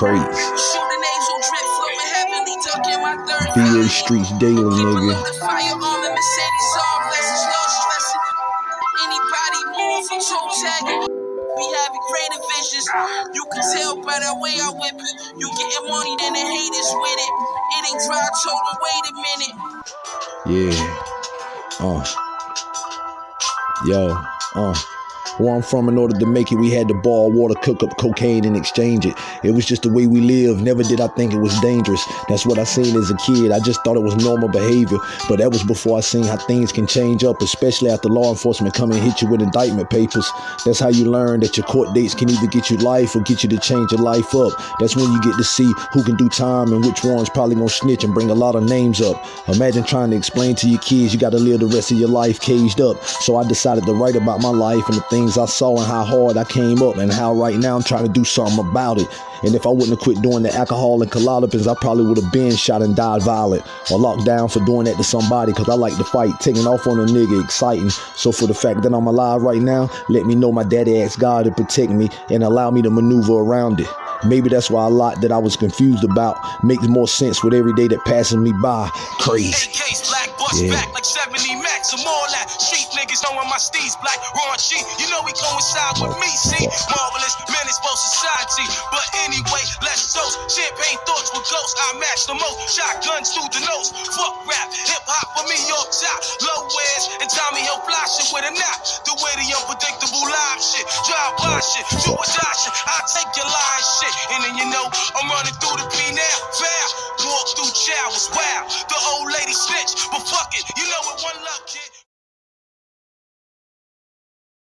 crazy. VA Streets Daily, nigga. We having creative visions. You can tell by the way I whip it. You getting money, then the haters with it. It ain't dry, told wait a minute. Yeah. Uh. Yo. Uh. Where I'm from, in order to make it, we had to boil water, cook up cocaine, and exchange it. It was just the way we lived. Never did I think it was dangerous. That's what I seen as a kid. I just thought it was normal behavior. But that was before I seen how things can change up, especially after law enforcement come and hit you with indictment papers. That's how you learn that your court dates can either get you life or get you to change your life up. That's when you get to see who can do time and which one's probably gonna snitch and bring a lot of names up. Imagine trying to explain to your kids you gotta live the rest of your life caged up. So I decided to write about my life and the things I saw and how hard I came up and how right now I'm trying to do something about it. And if I wouldn't have quit doing the alcohol and Klonopins, I probably would have been shot and died violent or locked down for doing that to somebody because I like to fight, taking off on a nigga, exciting. So for the fact that I'm alive right now, let me know my daddy asked God to protect me and allow me to maneuver around it. Maybe that's why a lot that I was confused about makes more sense with every day that passes me by. Crazy. Yeah. Back like 70 max or more like Street niggas knowing my steez black. Raw Raunchy, you know we coincide with me, see? Marvelous menace for society. But anyway, let's toast. Champagne thoughts with ghosts. I match the most. Shotguns through the nose. Fuck rap. Hip hop for me, York top. Low wears and Tommy Hill fly shit with a knot. The way the unpredictable live shit. Drive by shit. Do a die shit. I take your line shit. And then you know, I'm running through the P now. Walk through was wild. The old lady snitch. But fuck it. You love, kid.